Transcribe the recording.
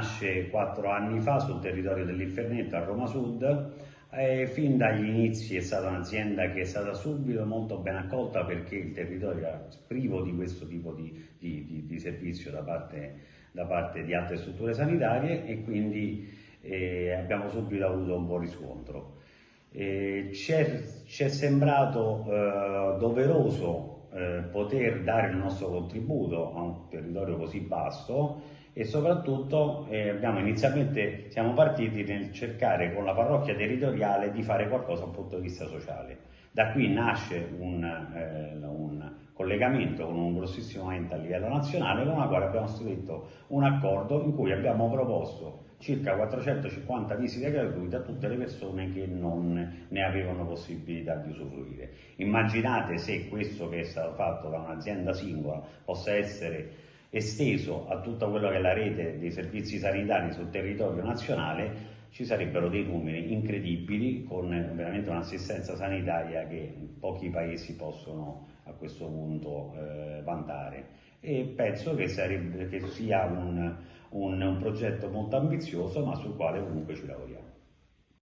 nasce quattro anni fa sul territorio dell'Infernetto a Roma Sud e fin dagli inizi è stata un'azienda che è stata subito molto ben accolta perché il territorio era privo di questo tipo di, di, di, di servizio da parte, da parte, di altre strutture sanitarie e quindi eh, abbiamo subito avuto un buon riscontro. Eh, ci è sembrato eh, doveroso eh, poter dare il nostro contributo a un territorio così basso e soprattutto eh, inizialmente siamo partiti nel cercare con la parrocchia territoriale di fare qualcosa dal punto di vista sociale. Da qui nasce un, eh, un collegamento con un grossissimo ente a livello nazionale con la quale abbiamo stretto un accordo in cui abbiamo proposto circa 450 visite gratuite a tutte le persone che non ne avevano possibilità di usufruire. Immaginate se questo che è stato fatto da un'azienda singola possa essere esteso a tutta quella che è la rete dei servizi sanitari sul territorio nazionale, ci sarebbero dei numeri incredibili con veramente un'assistenza sanitaria che pochi paesi possono a questo punto eh, vantare e penso che, sarebbe, che sia un, un, un progetto molto ambizioso ma sul quale comunque ci lavoriamo.